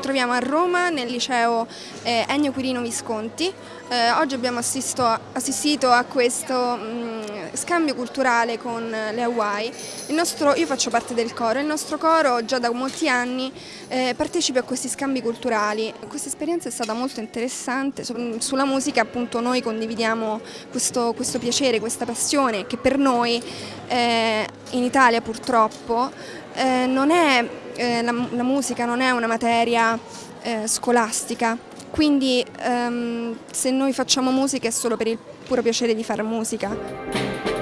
troviamo a Roma nel liceo eh, Ennio Quirino Visconti. Eh, oggi abbiamo assisto, assistito a questo mh, mm, scambio culturale con le Hawaii. Nostro, io faccio parte del coro, il nostro coro già da molti anni eh, partecipa a questi scambi culturali. Questa esperienza è stata molto interessante, sulla musica appunto noi condividiamo questo, questo piacere, questa passione che per noi eh, in Italia purtroppo eh, non è, eh, la, la, musica non è una materia eh, scolastica, quindi ehm, se noi facciamo musica è solo per il puro piacere di fare musica.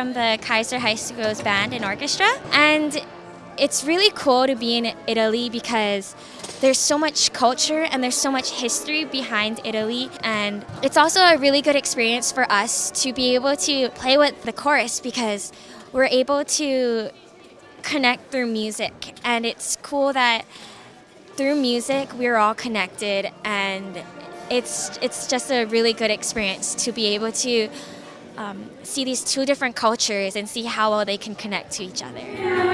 From the Kaiser High School's band and orchestra. And it's really cool to be in Italy because there's so much culture and there's so much history behind Italy. And it's also a really good experience for us to be able to play with the chorus because we're able to connect through music. And it's cool that through music we're all connected. And it's it's just a really good experience to be able to um, see these two different cultures and see how well they can connect to each other.